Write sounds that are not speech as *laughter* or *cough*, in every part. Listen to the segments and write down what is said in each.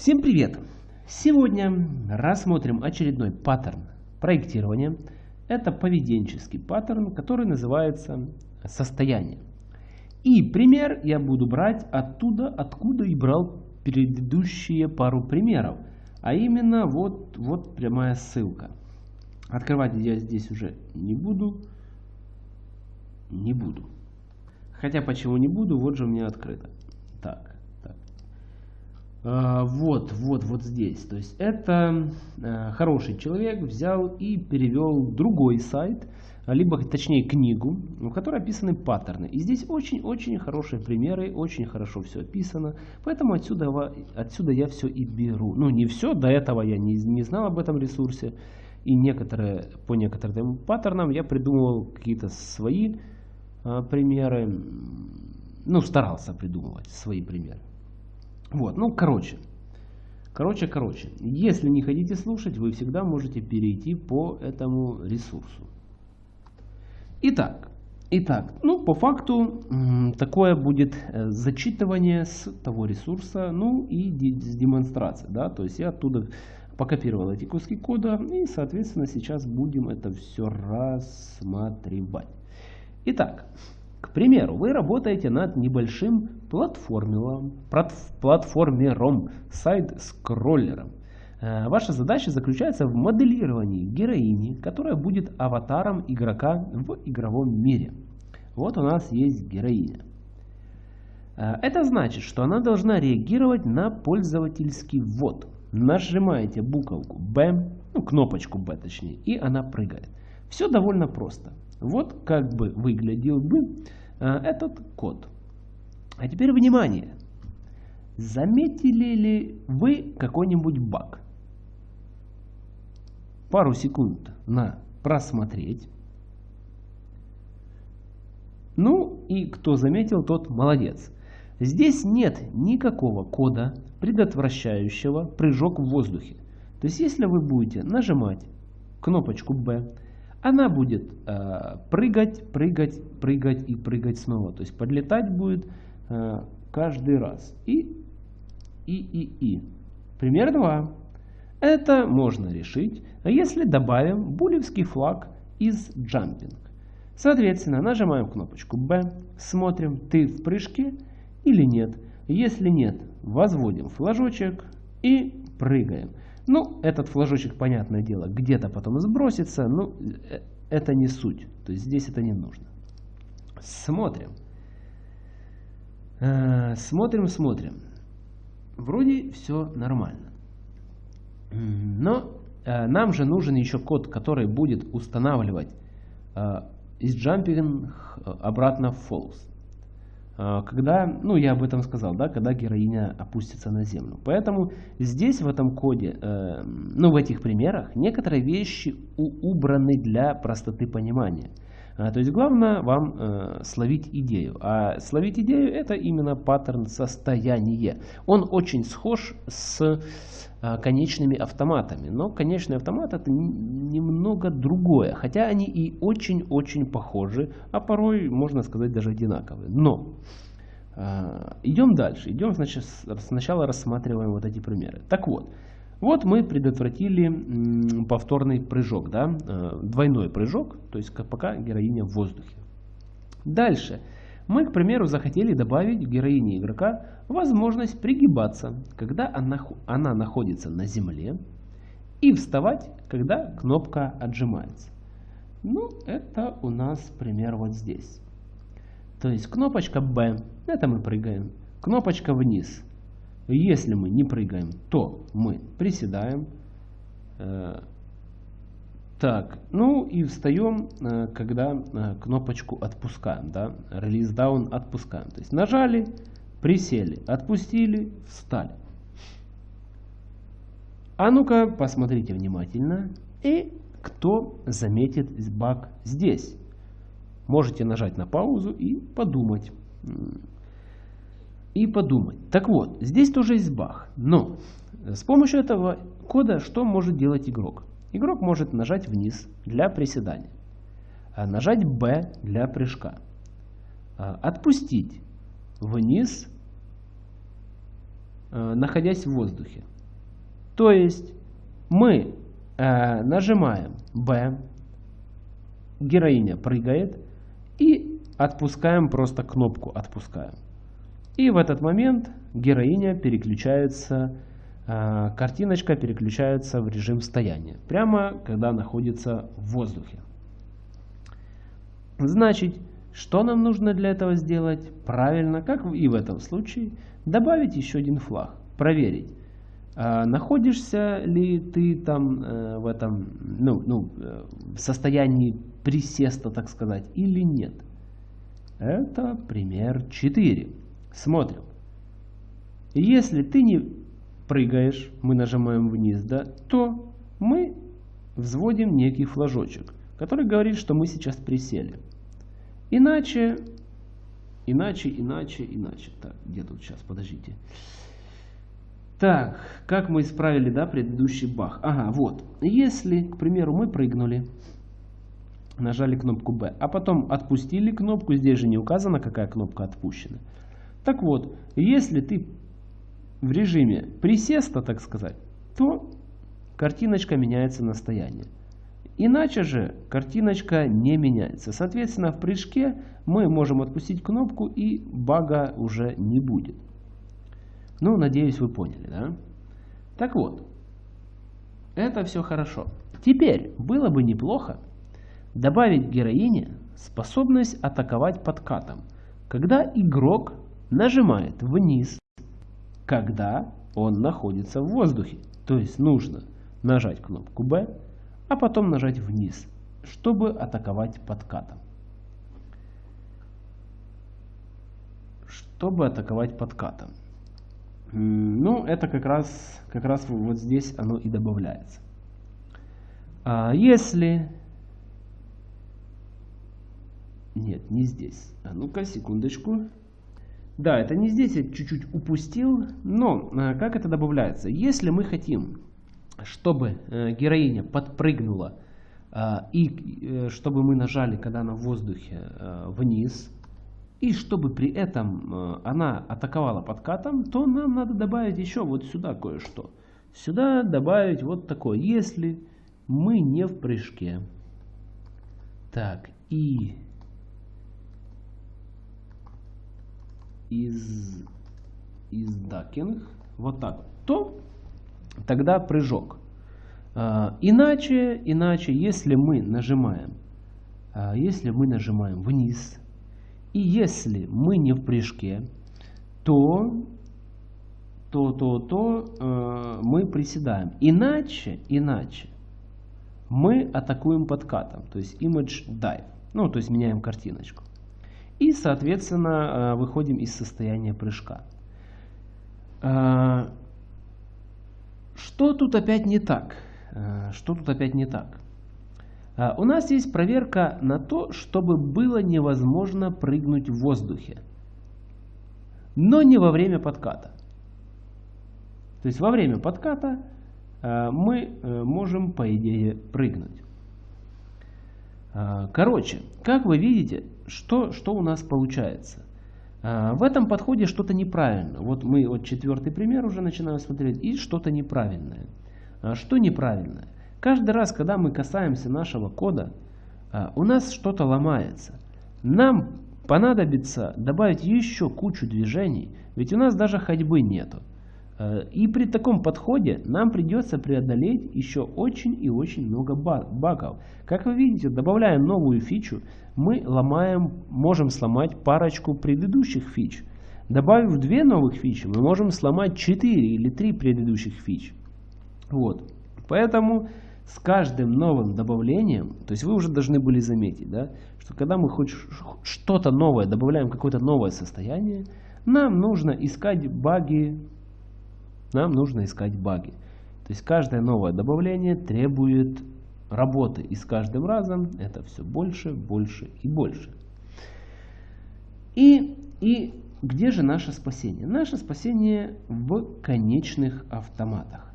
Всем привет! Сегодня рассмотрим очередной паттерн проектирования. Это поведенческий паттерн, который называется состояние. И пример я буду брать оттуда, откуда и брал предыдущие пару примеров. А именно вот, вот прямая ссылка. Открывать я здесь уже не буду. Не буду. Хотя почему не буду, вот же у меня открыто. Так, вот, вот, вот здесь. То есть это а, хороший человек взял и перевел другой сайт, либо точнее книгу, в которой описаны паттерны. И здесь очень-очень хорошие примеры, очень хорошо все описано. Поэтому отсюда, отсюда я все и беру. Ну не все, до этого я не, не знал об этом ресурсе. И некоторые, по некоторым паттернам я придумывал какие-то свои а, примеры, ну, старался придумывать свои примеры. Вот, ну, короче, короче, короче, если не хотите слушать, вы всегда можете перейти по этому ресурсу. Итак, итак, ну, по факту, такое будет э, зачитывание с того ресурса, ну, и с демонстрацией, да, то есть я оттуда покопировал эти куски кода, и, соответственно, сейчас будем это все рассматривать. Итак, примеру, вы работаете над небольшим платформером, платформером сайт-скроллером. Э, ваша задача заключается в моделировании героини, которая будет аватаром игрока в игровом мире. Вот у нас есть героиня. Э, это значит, что она должна реагировать на пользовательский ввод. Нажимаете буковку B, ну кнопочку B точнее, и она прыгает. Все довольно просто. Вот как бы выглядел бы этот код. А теперь внимание. Заметили ли вы какой-нибудь баг? Пару секунд на просмотреть. Ну и кто заметил, тот молодец. Здесь нет никакого кода, предотвращающего прыжок в воздухе. То есть если вы будете нажимать кнопочку B, она будет э, прыгать, прыгать, прыгать и прыгать снова. То есть подлетать будет э, каждый раз. И, и, и, и. Пример 2. Это можно решить, если добавим булевский флаг из jumping. Соответственно, нажимаем кнопочку B, смотрим, ты в прыжке или нет. Если нет, возводим флажочек и прыгаем. Ну, этот флажочек, понятное дело, где-то потом сбросится, но э, это не суть. То есть здесь это не нужно. Смотрим. Э, смотрим, смотрим. Вроде все нормально. Но э, нам же нужен еще код, который будет устанавливать из jumping обратно в false. А, когда, ну я об этом сказал, да, когда героиня опустится на землю. Поэтому здесь в этом коде, э, ну в этих примерах, некоторые вещи убраны для простоты понимания. А, то есть главное вам э, словить идею. А словить идею это именно паттерн состояния. Он очень схож с конечными автоматами. Но конечный автомат это немного другое. Хотя они и очень-очень похожи, а порой можно сказать даже одинаковые. Но э, идем дальше. Идем значит, сначала рассматриваем вот эти примеры. Так вот. Вот мы предотвратили повторный прыжок, да, э, двойной прыжок, то есть пока героиня в воздухе. Дальше. Мы, к примеру, захотели добавить героине игрока возможность пригибаться, когда она, она находится на земле, и вставать, когда кнопка отжимается. Ну, это у нас пример вот здесь. То есть кнопочка B, это мы прыгаем. Кнопочка вниз, если мы не прыгаем, то мы приседаем. Так, ну и встаем, э, когда э, кнопочку отпускаем, да, release down отпускаем. То есть нажали, присели, отпустили, встали. А ну-ка, посмотрите внимательно. И кто заметит баг здесь? Можете нажать на паузу и подумать и подумать. Так вот, здесь тоже есть баг. Но с помощью этого кода что может делать игрок? Игрок может нажать вниз для приседания, а нажать B для прыжка, а отпустить вниз э, находясь в воздухе. То есть мы нажимаем B, героиня прыгает и отпускаем просто кнопку «Отпускаем». И в этот момент героиня переключается, картиночка переключается в режим стояния, прямо когда находится в воздухе. Значит, что нам нужно для этого сделать? Правильно, как и в этом случае, добавить еще один флаг, проверить, а находишься ли ты там э, в этом ну, ну, э, в состоянии присеста, так сказать, или нет. Это пример 4. Смотрим. Если ты не прыгаешь, мы нажимаем вниз, да, то мы взводим некий флажочек, который говорит, что мы сейчас присели. Иначе, иначе, иначе, иначе. Так, где тут сейчас, подождите. Так, как мы исправили, да, предыдущий баг? Ага, вот. Если, к примеру, мы прыгнули, нажали кнопку B, а потом отпустили кнопку, здесь же не указано, какая кнопка отпущена. Так вот, если ты в режиме присеста, так сказать, то картиночка меняется на стояние. Иначе же картиночка не меняется. Соответственно, в прыжке мы можем отпустить кнопку и бага уже не будет. Ну, надеюсь, вы поняли, да? Так вот, это все хорошо. Теперь было бы неплохо добавить героине способность атаковать подкатом, когда игрок нажимает вниз, когда он находится в воздухе. То есть нужно нажать кнопку B, а потом нажать вниз, чтобы атаковать подкатом. Чтобы атаковать подкатом. Ну, это как раз, как раз вот здесь оно и добавляется. А если... Нет, не здесь. А ну-ка, секундочку. Да, это не здесь, я чуть-чуть упустил. Но а, как это добавляется? Если мы хотим чтобы э, героиня подпрыгнула а, и э, чтобы мы нажали, когда она в воздухе, э, вниз, и чтобы при этом она атаковала подкатом, то нам надо добавить еще вот сюда кое-что. Сюда добавить вот такое, если мы не в прыжке. Так, и из, из дакинг, вот так, то тогда прыжок. А, иначе, иначе, если мы нажимаем, а, если мы нажимаем вниз, и если мы не в прыжке, то, то, то, то э, мы приседаем. Иначе, иначе, мы атакуем подкатом, то есть image dive, ну, то есть меняем картиночку. И, соответственно, выходим из состояния прыжка. Что тут опять не так? Э, что тут опять не так? Э, у нас есть проверка на то, чтобы было невозможно прыгнуть в воздухе. Но не во время подката. То есть во время подката э, мы можем, по идее, прыгнуть. Короче, как вы видите, что, что у нас получается? А, в этом подходе что-то неправильно. Вот мы вот четвертый пример уже начинаем смотреть, и что-то неправильное. А, что неправильное? Каждый раз, когда мы касаемся нашего кода, а, у нас что-то ломается. Нам понадобится добавить еще кучу движений, ведь у нас даже ходьбы нету. Э, и при таком подходе нам придется преодолеть еще очень и очень много багов. Как вы видите, добавляя новую фичу, мы ломаем, можем сломать парочку предыдущих фич. Добавив две новых фичи, мы можем сломать 4 или 3 предыдущих фич. Вот. Поэтому с каждым новым добавлением, то есть вы уже должны были заметить, да, что когда мы хоть что-то новое добавляем, какое-то новое состояние, нам нужно искать баги нам нужно искать баги. То есть каждое новое добавление требует работы. И с каждым разом это все больше, больше и больше. И, и где же наше спасение? Наше спасение в конечных автоматах.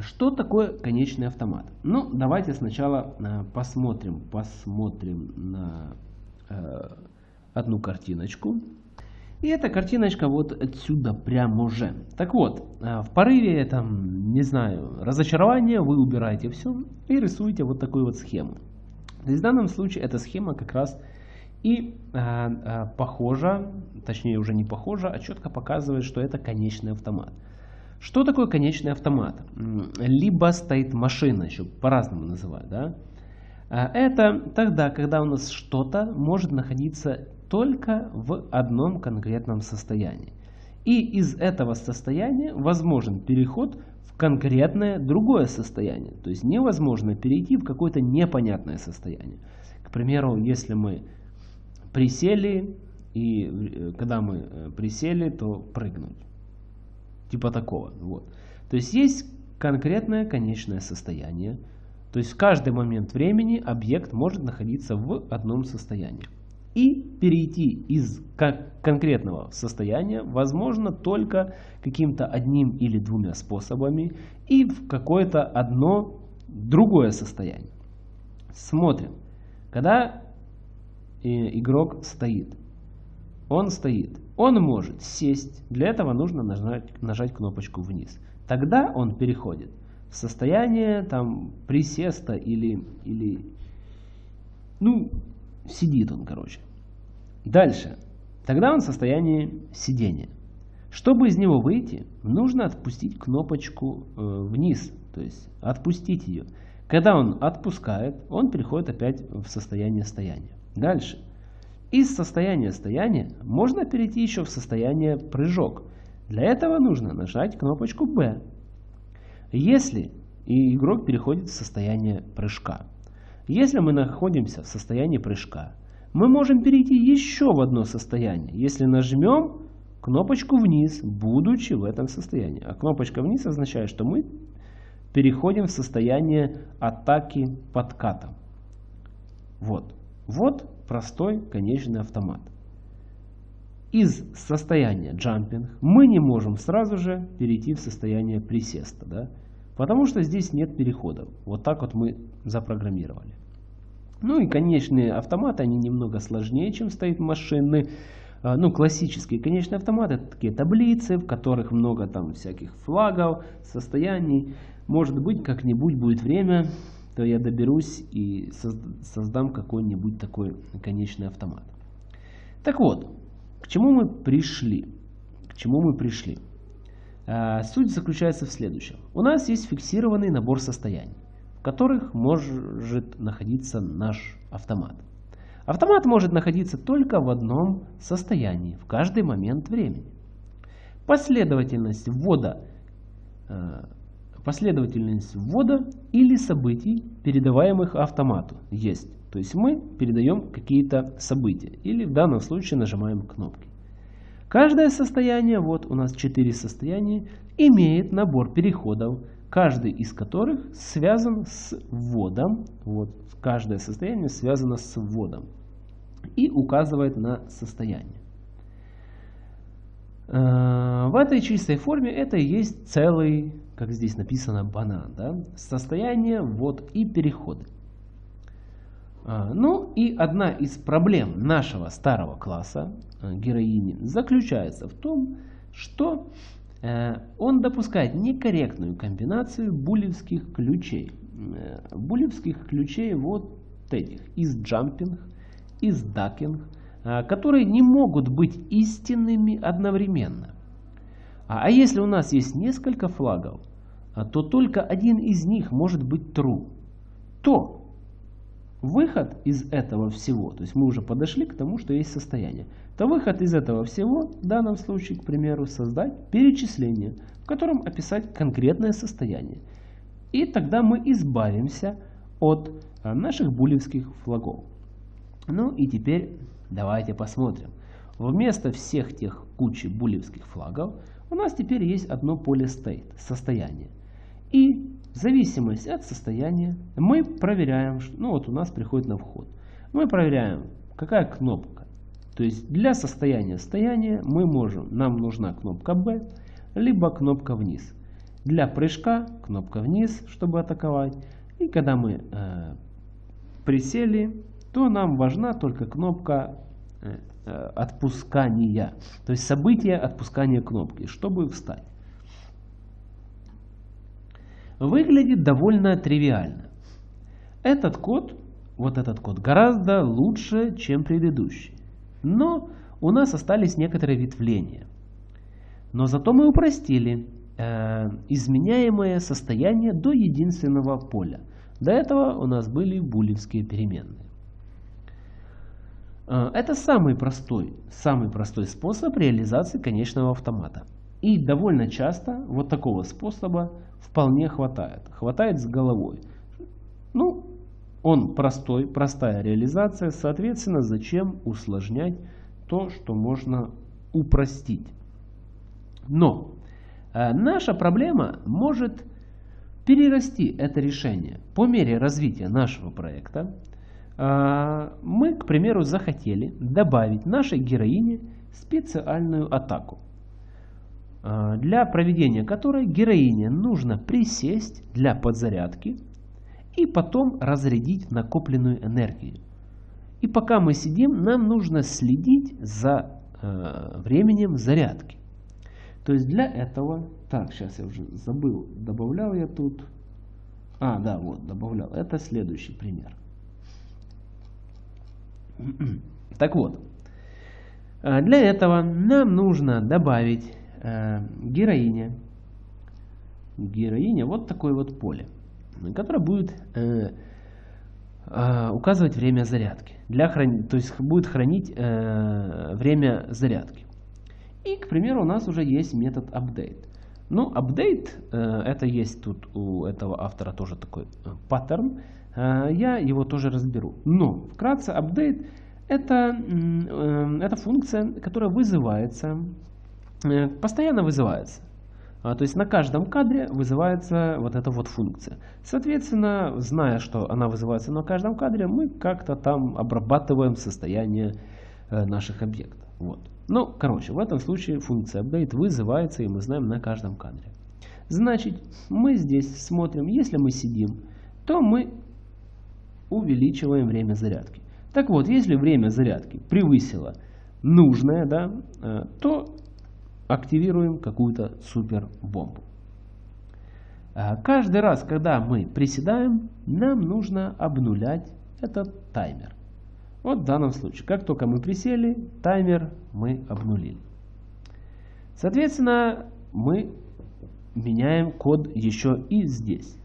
Что такое конечный автомат? Ну, давайте сначала э, посмотрим, посмотрим на э, одну картиночку. И эта картиночка вот отсюда прямо уже. Так вот, э, в порыве, там, не знаю, разочарования вы убираете все и рисуете вот такую вот схему. То есть в данном случае эта схема как раз и э, э, похожа, точнее уже не похожа, а четко показывает, что это конечный автомат. Что такое конечный автомат? Либо стоит машина, еще по-разному называют. Да? Э, это тогда, когда у нас что-то может находиться только в одном конкретном состоянии. И из этого состояния возможен переход в конкретное другое состояние. То есть невозможно перейти в какое-то непонятное состояние. К примеру, если мы присели, и э, когда мы э, присели, то прыгнуть. Типа такого. Вот. То есть есть конкретное конечное состояние. То есть в каждый момент времени объект может находиться в одном состоянии. И перейти из конкретного состояния возможно только каким-то одним или двумя способами и в какое-то одно другое состояние. Смотрим. Когда э, игрок стоит, он стоит, он может сесть, для этого нужно нажать, нажать кнопочку вниз. Тогда он переходит в состояние там присеста или, или ну, Сидит он, короче. Дальше. Тогда он в состоянии сидения. Чтобы из него выйти, нужно отпустить кнопочку э, вниз, то есть отпустить ее. Когда он отпускает, он переходит опять в состояние стояния. Дальше. Из состояния стояния можно перейти еще в состояние прыжок. Для этого нужно нажать кнопочку B. Если игрок переходит в состояние прыжка. Если мы находимся в состоянии прыжка, мы можем перейти еще в одно состояние, если нажмем кнопочку вниз, будучи в этом состоянии. А кнопочка вниз означает, что мы переходим в состояние атаки подкатом. Вот. Вот простой конечный автомат. Из состояния джампинг мы не можем сразу же перейти в состояние присеста. Да? Потому что здесь нет переходов. Вот так вот мы запрограммировали. Ну и конечные автоматы, они немного сложнее, чем стоит машины. А, ну, классические конечные автоматы, это такие таблицы, в которых много там всяких флагов, состояний. Может быть, как-нибудь будет время, то я доберусь и создам какой-нибудь такой конечный автомат. Так вот, к чему мы пришли? К чему мы пришли? А, суть заключается в следующем. У нас есть фиксированный набор состояний в которых может находиться наш автомат. Автомат может находиться только в одном состоянии в каждый момент времени. Последовательность ввода, э, последовательность ввода или событий, передаваемых автомату, есть. То есть мы передаем какие-то события или в данном случае нажимаем кнопки. Каждое состояние, вот у нас 4 состояния, имеет набор переходов каждый из которых связан с вводом. Вот, каждое состояние связано с вводом и указывает на состояние. Э, в этой чистой форме это и есть целый, как здесь написано, банан. Да? Состояние, ввод и переходы. Э, ну и одна из проблем нашего старого класса э, героини заключается в том, что Э, он допускает некорректную комбинацию булевских ключей. Э, булевских ключей вот этих, из jumping, из э, которые не могут быть истинными одновременно. А, а если у нас есть несколько флагов, то только один из них может быть true. То выход из этого всего, то есть мы уже подошли к тому, что есть состояние, то выход из этого всего, в данном случае, к примеру, создать перечисление, в котором описать конкретное состояние. И тогда мы избавимся от а, наших булевских флагов. Ну и теперь давайте посмотрим. Вместо всех тех кучи булевских флагов у нас теперь есть одно поле state, состояние. И в зависимости от состояния мы проверяем, ну вот у нас приходит на вход. Мы проверяем, какая кнопка. То есть для состояния стояния мы можем, нам нужна кнопка B, либо кнопка вниз. Для прыжка кнопка вниз, чтобы атаковать. И когда мы э, присели, то нам важна только кнопка отпускания. То есть событие отпускания кнопки, чтобы встать. Выглядит довольно тривиально. Этот код, вот этот код, гораздо лучше, чем предыдущий. Но у нас остались некоторые ветвления. Но зато мы упростили э, изменяемое состояние до единственного поля. До этого у нас были булевские переменные. Э, это самый простой, самый простой способ реализации конечного автомата. И довольно часто вот такого способа вполне хватает. Хватает с головой. Ну, он простой, простая реализация, соответственно, зачем усложнять то, что можно упростить. Но э, наша проблема может перерасти это решение. По мере развития нашего проекта э, мы, к примеру, захотели добавить нашей героине специальную атаку, для проведения которой героине нужно присесть для подзарядки и потом разрядить накопленную энергию. И пока мы сидим, нам нужно следить за э, временем зарядки. То есть для этого, так, сейчас я уже забыл, добавлял я тут, а, да, вот, добавлял, это следующий пример. *clears throat* Так вот, э, для этого нам нужно добавить э, героине, героине вот такое вот поле, которое будет э, э, указывать время зарядки. Для храни... То есть будет хранить э, время зарядки. И, к примеру, у нас уже есть метод update. Ну, update, э, это есть тут у этого автора тоже такой э, паттерн. Э, я его тоже разберу. Но, вкратце, update это, э, это функция, которая вызывается, постоянно вызывается. А, то есть на каждом кадре вызывается вот эта вот функция. Соответственно, зная, что она вызывается на каждом кадре, мы как-то там обрабатываем состояние э, наших объектов. Вот. Ну, короче, в этом случае функция update вызывается, и мы знаем на каждом кадре. Значит, мы здесь смотрим, если мы сидим, то мы увеличиваем время зарядки. Так вот, если время зарядки превысило нужное, да, э, то активируем какую-то супер бомбу. А каждый раз, когда мы приседаем, нам нужно обнулять этот таймер. Вот в данном случае, как только мы присели, таймер мы обнулили. Соответственно, мы меняем код еще и здесь.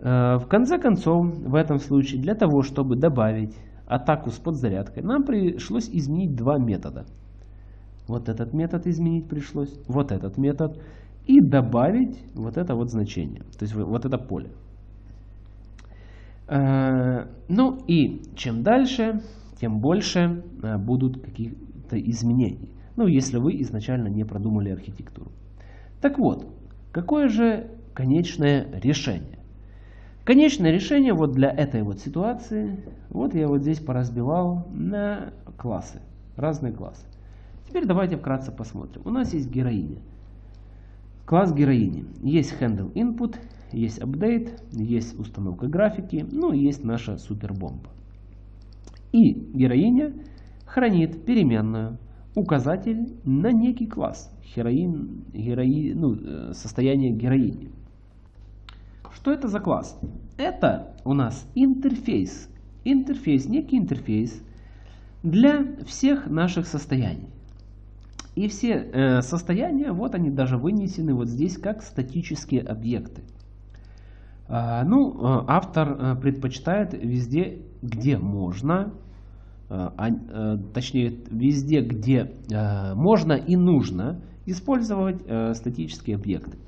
А, в конце концов, в этом случае, для того, чтобы добавить атаку с подзарядкой, нам пришлось изменить два метода – вот этот метод изменить пришлось, вот этот метод. И добавить вот это вот значение, то есть вот это поле. Э, ну и чем дальше, тем больше э, будут какие-то изменения. Ну, если вы изначально не продумали архитектуру. Так вот, какое же конечное решение? Конечное решение вот для этой вот ситуации, вот я вот здесь поразбивал на классы, разные классы. Теперь давайте вкратце посмотрим. У нас есть героиня. Класс героини. Есть handle input, есть update, есть установка графики, ну и есть наша супербомба. И героиня хранит переменную указатель на некий класс, героин, герои, ну, э, состояние героини. Что это за класс? Это у нас интерфейс. Интерфейс, некий интерфейс для всех наших состояний. И все э, состояния, вот они даже вынесены вот здесь как статические объекты. А, ну, э, автор э, предпочитает везде, где можно, э, а, точнее, везде, где можно и нужно использовать статические объекты,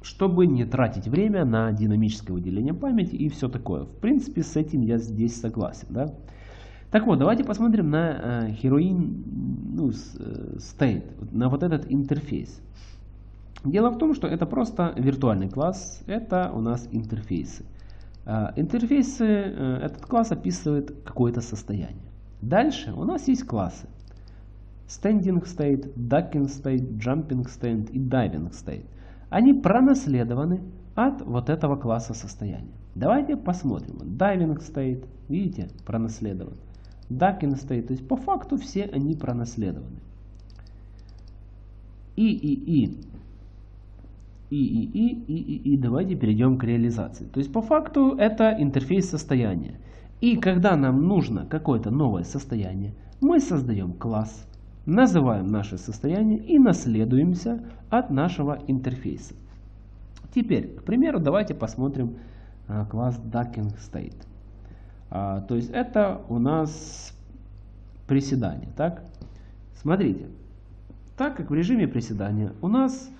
чтобы не тратить время на динамическое выделение памяти и все такое. В принципе, с этим я здесь согласен. Да? Так вот, давайте посмотрим на э, Heroin ну, э, State, на вот этот интерфейс. Дело в том, что это просто виртуальный класс, это у нас интерфейсы. Э, интерфейсы, э, этот класс описывает какое-то состояние. Дальше у нас есть классы. Standing State, Ducking State, Jumping State и Diving State. Они пронаследованы от вот этого класса состояния. Давайте посмотрим. Diving State, видите, пронаследован. Ducking state. То есть по факту все они пронаследованы. И, и, и. И, и, и, и, и, и. Давайте перейдем к реализации. То есть по факту это интерфейс состояния. И когда нам нужно какое-то новое состояние, мы создаем класс, называем наше состояние и наследуемся от нашего интерфейса. Теперь, к примеру, давайте посмотрим а, класс Ducking State. А, то есть это у нас приседание. Так? Смотрите, так как в режиме приседания у нас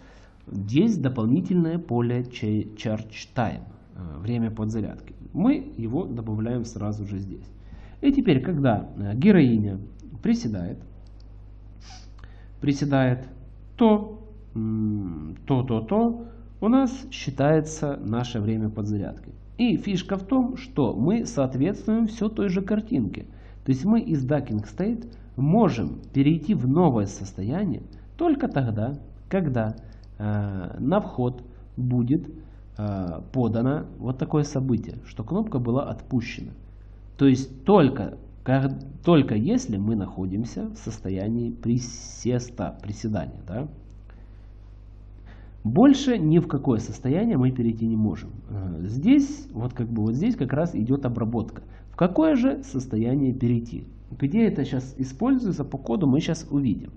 есть дополнительное поле Charge Time, а, время подзарядки мы его добавляем сразу же здесь. И теперь, когда э, героиня приседает, приседает, то, то, то, то, у нас считается наше время подзарядки. И фишка в том, что мы соответствуем все той же картинке. То есть мы из Ducking State можем перейти в новое состояние только тогда, когда э, на вход будет Э, подано вот такое событие, что кнопка была отпущена. То есть только, как, только если мы находимся в состоянии присеста, приседания. Да? Больше ни в какое состояние мы перейти не можем. Э, здесь, вот как бы вот здесь как раз идет обработка. В какое же состояние перейти? Где это сейчас используется по коду, мы сейчас увидим.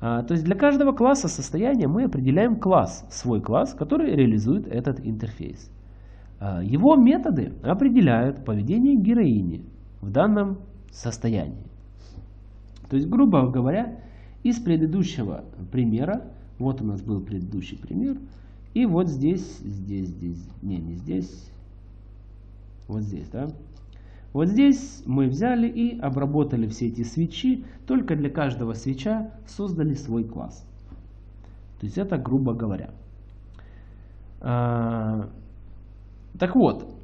А, то есть для каждого класса состояния мы определяем класс, свой класс, который реализует этот интерфейс. А, его методы определяют поведение героини в данном состоянии. То есть, грубо говоря, из предыдущего примера, вот у нас был предыдущий пример, и вот здесь, здесь, здесь, не, не здесь, вот здесь, да, вот здесь мы взяли и обработали все эти свечи, только для каждого свеча создали свой класс. То есть это грубо говоря. А, так вот,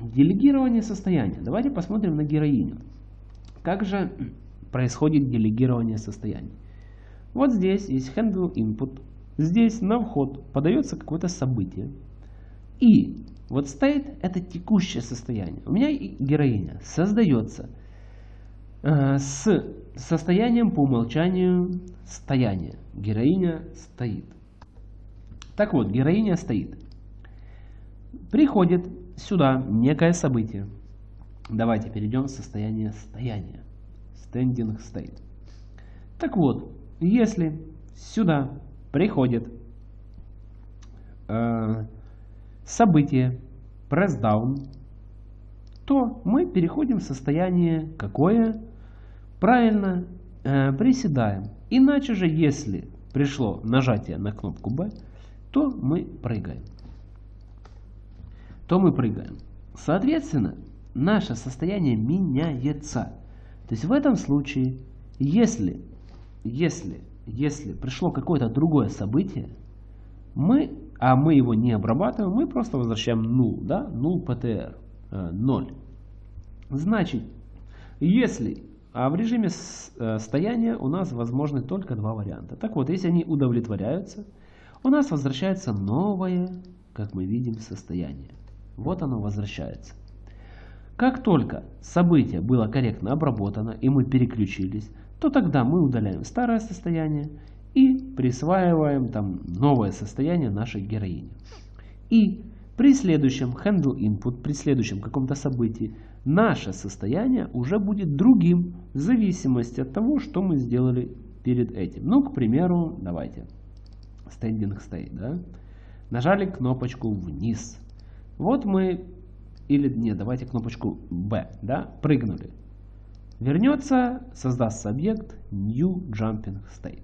делегирование состояния. Давайте посмотрим на героиню. Как же происходит делегирование состояний? Вот здесь есть handle input. Здесь на вход подается какое-то событие. И вот стоит это текущее состояние. У меня героиня создается э, с состоянием по умолчанию стояния. Героиня стоит. Так вот, героиня стоит. Приходит сюда некое событие. Давайте перейдем в состояние стояния. Standing state. Так вот, если сюда приходит э, событие press down, то мы переходим в состояние какое? Правильно, э, приседаем. Иначе же, если пришло нажатие на кнопку B, то мы прыгаем. То мы прыгаем. Соответственно, наше состояние меняется. То есть в этом случае, если, если, если пришло какое-то другое событие, мы а мы его не обрабатываем, мы просто возвращаем null, да, null ptr, 0. Э, Значит, если а в режиме э, стояния у нас возможны только два варианта. Так вот, если они удовлетворяются, у нас возвращается новое, как мы видим, состояние. Вот оно возвращается. Как только событие было корректно обработано и мы переключились, то тогда мы удаляем старое состояние и присваиваем там новое состояние нашей героини. И при следующем handle input, при следующем каком-то событии, наше состояние уже будет другим в зависимости от того, что мы сделали перед этим. Ну, к примеру, давайте, standing state, да? Нажали кнопочку вниз. Вот мы, или нет, давайте кнопочку B, да, прыгнули. Вернется, создастся объект new jumping state.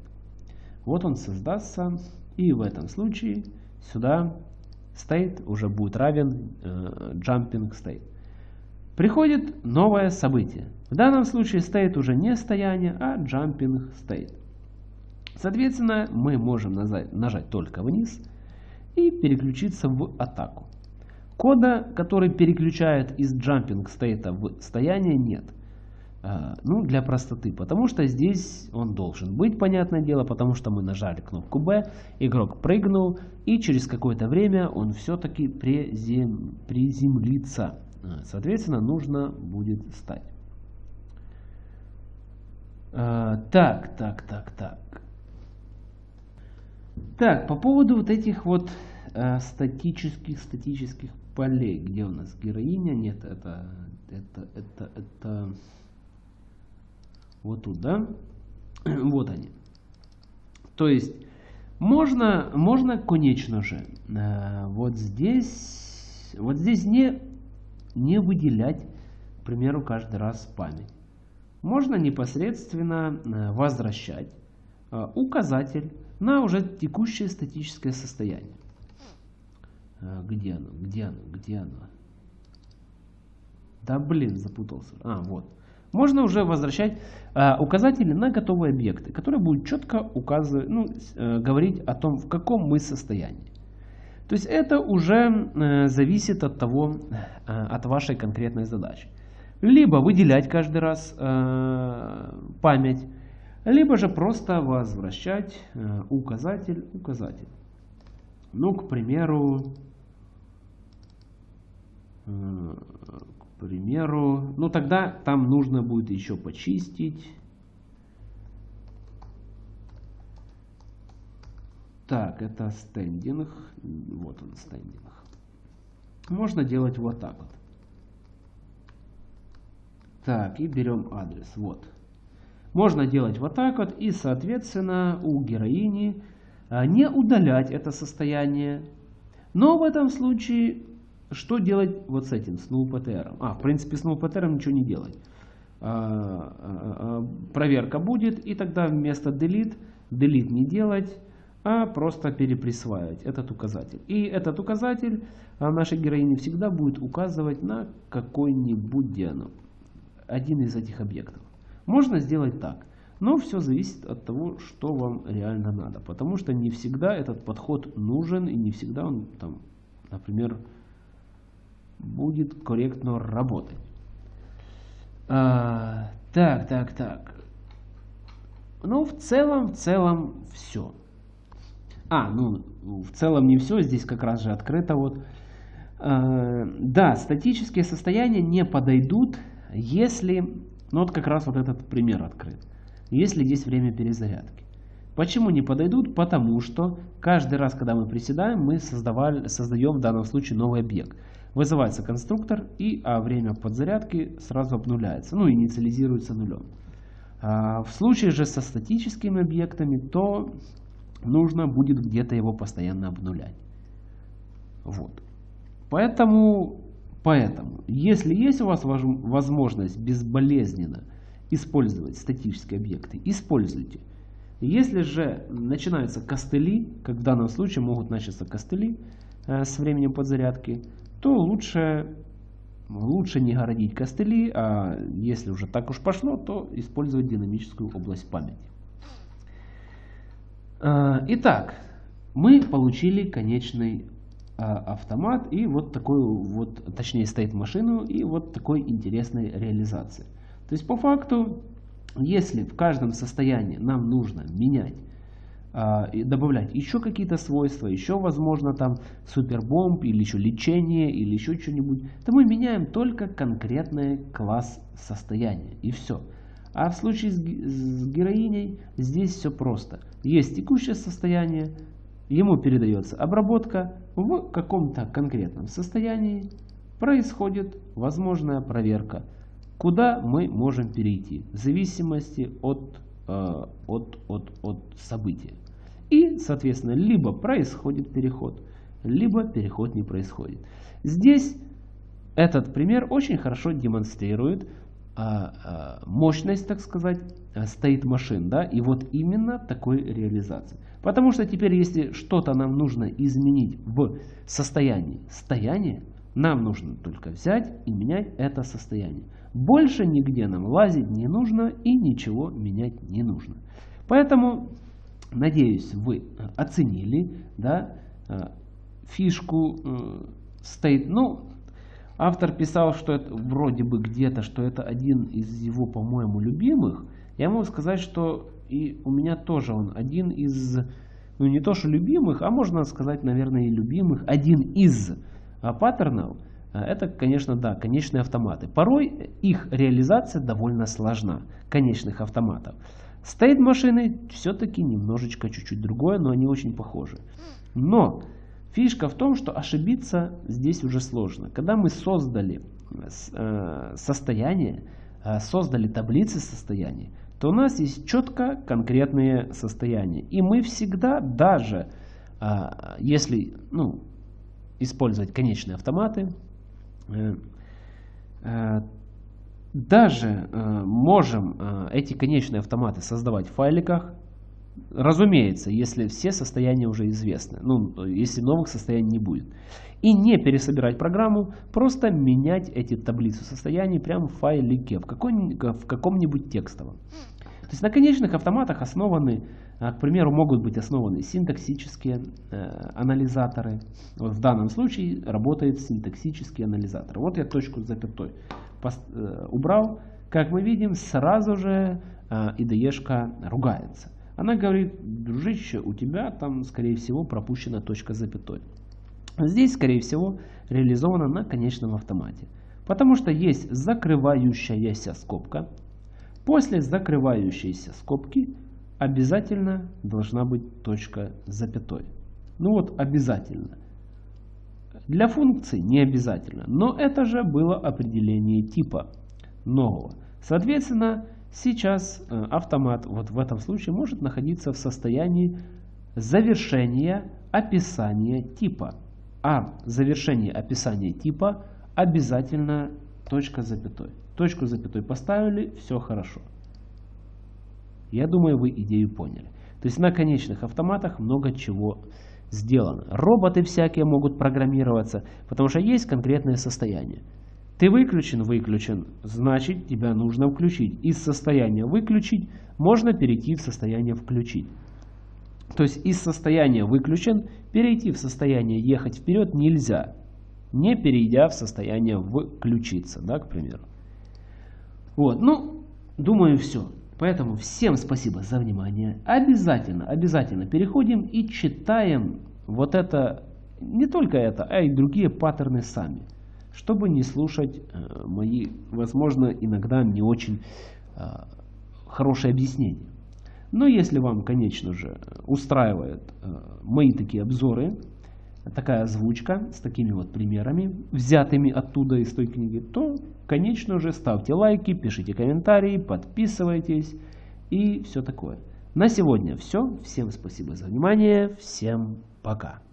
Вот он создастся, и в этом случае сюда state уже будет равен э, jumping state. Приходит новое событие. В данном случае state уже не стояние, а jumping state. Соответственно, мы можем нажать, нажать только вниз и переключиться в атаку. Кода, который переключает из jumping state в стояние, нет. А, ну, для простоты, потому что здесь он должен быть, понятное дело, потому что мы нажали кнопку B, игрок прыгнул, и через какое-то время он все-таки призем... приземлится. А, соответственно, нужно будет стать. А, так, так, так, так. Так, по поводу вот этих вот статических, статических полей. Где у нас героиня? Нет, это, это, это, это вот тут, да? *clears throat* вот они. То есть, можно, можно, конечно же, э, вот здесь, вот здесь не, не выделять, к примеру, каждый раз память. Можно непосредственно э, возвращать э, указатель на уже текущее статическое состояние. Где оно? Где оно? Где оно? Да блин, запутался. А, вот можно уже возвращать э, указатели на готовые объекты, которые будут четко указывать, ну, э, говорить о том, в каком мы состоянии. То есть это уже э, зависит от того, от вашей конкретной задачи. Либо выделять каждый раз память, либо же просто возвращать указатель, указатель. Ну, к примеру, э, примеру. Ну тогда там нужно будет еще почистить. Так, это стендинг. Вот он стендинг. Можно делать вот так вот. Так, и берем адрес. Вот. Можно делать вот так вот. И, соответственно, у героини а, не удалять это состояние. Но в этом случае что делать вот с этим, с nullPTR? А, в принципе, с nullPTR ничего не делать. А, а, а, проверка будет, и тогда вместо delete, delete не делать, а просто переприсваивать этот указатель. И этот указатель нашей героини всегда будет указывать на какой-нибудь диану, один из этих объектов. Можно сделать так, но все зависит от того, что вам реально надо. Потому что не всегда этот подход нужен, и не всегда он, там, например, будет корректно работать. А, так, так, так. Ну, в целом, в целом все. А, ну, в целом не все, здесь как раз же открыто вот. А, да, статические состояния не подойдут, если, ну вот как раз вот этот пример открыт, если есть время перезарядки. Почему не подойдут? Потому что каждый раз, когда мы приседаем, мы создавали, создаем в данном случае новый объект. Вызывается конструктор, и а время подзарядки сразу обнуляется, ну, инициализируется нулем. А, в случае же со статическими объектами, то нужно будет где-то его постоянно обнулять. Вот. Поэтому, поэтому, если есть у вас возможность безболезненно использовать статические объекты, используйте. Если же начинаются костыли, как в данном случае могут начаться костыли э, с временем подзарядки, то лучше, лучше не городить костыли, а если уже так уж пошло, то использовать динамическую область памяти. А, итак, мы получили конечный а, автомат и вот такую вот, точнее стоит машину и вот такой интересной реализации. То есть по факту, если в каждом состоянии нам нужно менять добавлять еще какие-то свойства, еще возможно там супербомб или еще лечение или еще что-нибудь, то мы меняем только конкретный класс состояния и все. А в случае с героиней здесь все просто. Есть текущее состояние, ему передается обработка, в каком-то конкретном состоянии происходит возможная проверка, куда мы можем перейти в зависимости от, от, от, от события. И, соответственно, либо происходит переход, либо переход не происходит. Здесь этот пример очень хорошо демонстрирует а, а, мощность, так сказать, стоит машин, да, и вот именно такой реализации. Потому что теперь, если что-то нам нужно изменить в состоянии стояния, нам нужно только взять и менять это состояние. Больше нигде нам лазить не нужно и ничего менять не нужно. Поэтому Надеюсь, вы оценили да, э, фишку э, стоит. Ну, автор писал, что это вроде бы где-то, что это один из его, по-моему, любимых. Я могу сказать, что и у меня тоже он один из, ну не то что любимых, а можно сказать, наверное, и любимых, один из паттернов, э, это, конечно, да, конечные автоматы. Порой их реализация довольно сложна, конечных автоматов. Стоит машины все-таки немножечко чуть-чуть другое, но они очень похожи. Но фишка в том, что ошибиться здесь уже сложно. Когда мы создали э, состояние, э, создали таблицы состояний, то у нас есть четко конкретные состояния. И мы всегда, даже а, если ну, использовать конечные автоматы, даже э, можем эти конечные автоматы создавать в файликах, разумеется, если все состояния уже известны, ну, если новых состояний не будет. И не пересобирать программу, просто менять эти таблицы состояний прямо в файлике, в, каком-нибудь текстовом. То есть на конечных автоматах основаны, к примеру, могут быть основаны синтаксические э, анализаторы. Вот в данном случае работает синтаксический анализатор. Вот я точку запятой э, убрал. Как мы видим, сразу же э, IDE ругается. Она говорит, дружище, у тебя там, скорее всего, пропущена точка запятой. Здесь, скорее всего, реализовано на конечном автомате. Потому что есть закрывающаяся скобка. После закрывающейся скобки обязательно должна быть точка с запятой. Ну вот обязательно. Для функций не обязательно, но это же было определение типа нового. Соответственно, сейчас э, автомат вот в этом случае может находиться в состоянии завершения описания типа а завершение описания типа обязательно точка с запятой. Точку с запятой поставили, все хорошо. Я думаю, вы идею поняли. То есть на конечных автоматах много чего сделано. Роботы всякие могут программироваться, потому что есть конкретное состояние. Ты выключен, выключен, значит тебя нужно включить. Из состояния выключить можно перейти в состояние включить. То есть из состояния выключен перейти в состояние ехать вперед нельзя, не перейдя в состояние включиться, да, к примеру. Вот, ну, думаю, все. Поэтому всем спасибо за внимание. Обязательно, обязательно переходим и читаем вот это, не только это, а и другие паттерны сами, чтобы не слушать э, мои, возможно, иногда не очень э, хорошие объяснения. Но если вам, конечно же, устраивают э, мои такие обзоры, такая озвучка с такими вот примерами, взятыми оттуда из той книги, то, конечно же, ставьте лайки, пишите комментарии, подписывайтесь и все такое. На сегодня все. Всем спасибо за внимание. Всем пока.